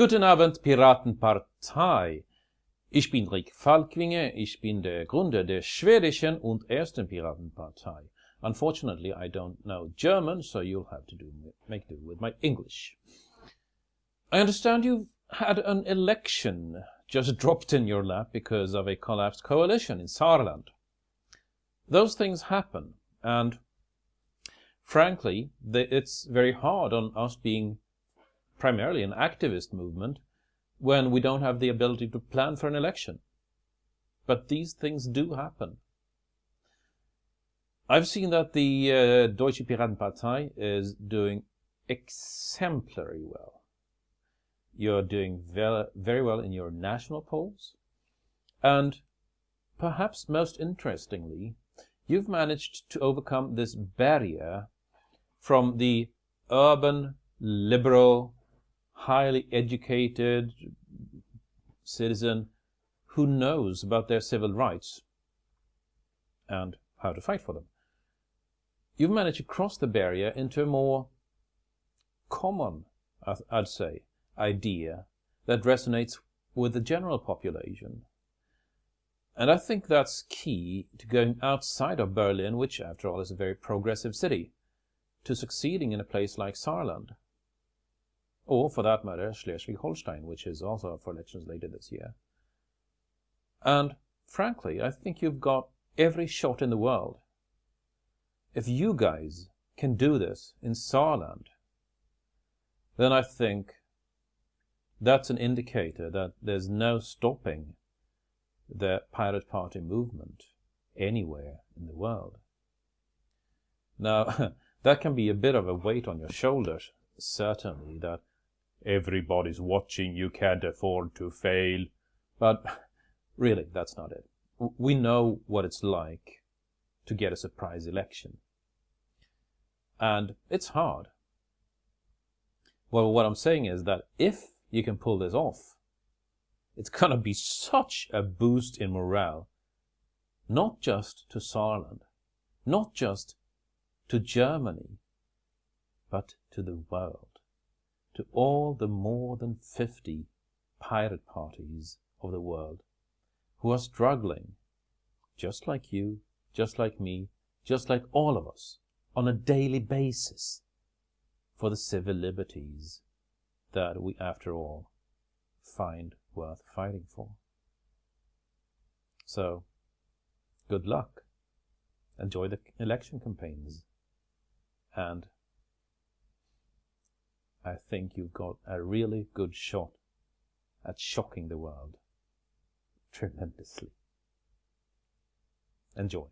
Guten Abend, Piratenpartei. Ich bin Rick Falkvinge, ich bin der Gründer der schwedischen und ersten Piratenpartei. Unfortunately, I don't know German, so you'll have to do, make do with my English. I understand you've had an election just dropped in your lap because of a collapsed coalition in Saarland. Those things happen, and frankly, it's very hard on us being primarily an activist movement when we don't have the ability to plan for an election. But these things do happen. I've seen that the uh, Deutsche Piratenpartei is doing exemplary well. You're doing very well in your national polls. And perhaps most interestingly, you've managed to overcome this barrier from the urban liberal highly educated citizen who knows about their civil rights and how to fight for them. You've managed to cross the barrier into a more common, I'd say, idea that resonates with the general population. And I think that's key to going outside of Berlin, which after all is a very progressive city, to succeeding in a place like Saarland or for that matter, Schleswig-Holstein, which is also up for elections later this year. And frankly, I think you've got every shot in the world. If you guys can do this in Saarland, then I think that's an indicator that there's no stopping the Pirate Party movement anywhere in the world. Now, that can be a bit of a weight on your shoulders, certainly, that everybody's watching, you can't afford to fail. But really, that's not it. We know what it's like to get a surprise election. And it's hard. Well, what I'm saying is that if you can pull this off, it's going to be such a boost in morale, not just to Saarland, not just to Germany, but to the world to all the more than 50 pirate parties of the world who are struggling, just like you, just like me, just like all of us, on a daily basis for the civil liberties that we, after all, find worth fighting for. So, good luck. Enjoy the election campaigns. And I think you've got a really good shot at shocking the world tremendously. Enjoy.